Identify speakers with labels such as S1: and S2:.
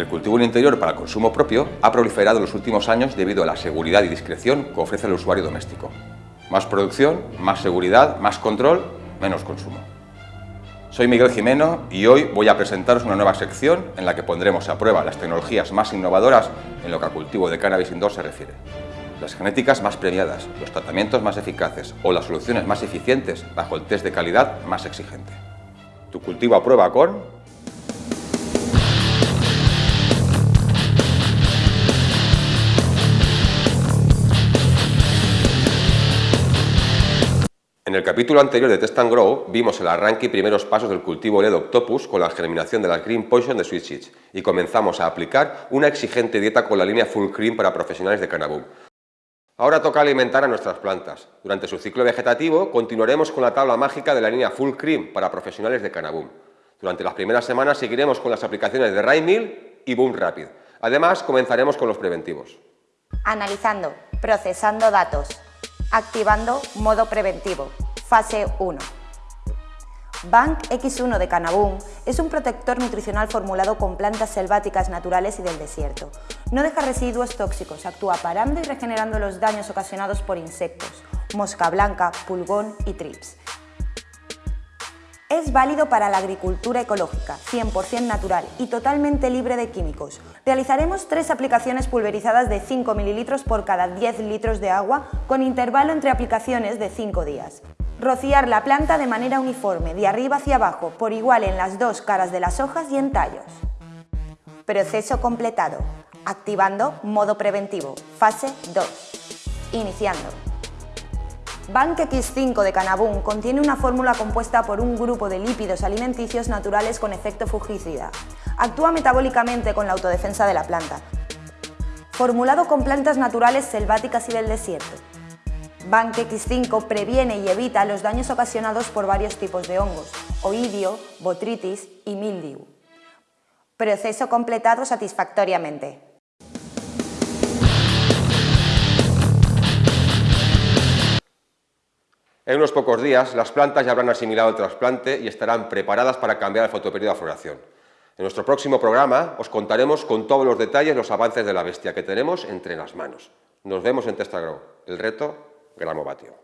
S1: El cultivo en interior para consumo propio ha proliferado en los últimos años debido a la seguridad y discreción que ofrece el usuario doméstico. Más producción, más seguridad, más control, menos consumo. Soy Miguel Jimeno y hoy voy a presentaros una nueva sección en la que pondremos a prueba las tecnologías más innovadoras en lo que al cultivo de cannabis indoor se refiere. Las genéticas más premiadas, los tratamientos más eficaces o las soluciones más eficientes bajo el test de calidad más exigente. Tu cultivo a prueba con En el capítulo anterior de Test and Grow vimos el arranque y primeros pasos del cultivo LED Octopus con la germinación de la Green Poison de Sweet Seeds y comenzamos a aplicar una exigente dieta con la línea Full Cream para profesionales de Canaboom. Ahora toca alimentar a nuestras plantas. Durante su ciclo vegetativo continuaremos con la tabla mágica de la línea Full Cream para profesionales de Canaboom. Durante las primeras semanas seguiremos con las aplicaciones de Rainmill y Boom Rapid. Además, comenzaremos con los preventivos.
S2: Analizando, procesando datos, activando modo preventivo. Fase 1. Bank X1 de Canaboom es un protector nutricional formulado con plantas selváticas naturales y del desierto. No deja residuos tóxicos, actúa parando y regenerando los daños ocasionados por insectos, mosca blanca, pulgón y trips. Es válido para la agricultura ecológica, 100% natural y totalmente libre de químicos. Realizaremos tres aplicaciones pulverizadas de 5 ml por cada 10 litros de agua con intervalo entre aplicaciones de 5 días. Rociar la planta de manera uniforme, de arriba hacia abajo, por igual en las dos caras de las hojas y en tallos. Proceso completado. Activando modo preventivo. Fase 2. Iniciando. Bank X5 de Canaboom contiene una fórmula compuesta por un grupo de lípidos alimenticios naturales con efecto fungicida. Actúa metabólicamente con la autodefensa de la planta. Formulado con plantas naturales selváticas y del desierto. Bank X5 previene y evita los daños ocasionados por varios tipos de hongos, oidio, botritis y mildiu. Proceso completado satisfactoriamente.
S1: En unos pocos días, las plantas ya habrán asimilado el trasplante y estarán preparadas para cambiar el fotoperiodo de floración. En nuestro próximo programa os contaremos con todos los detalles los avances de la bestia que tenemos entre las manos. Nos vemos en Testagrow. El reto, gramovatio.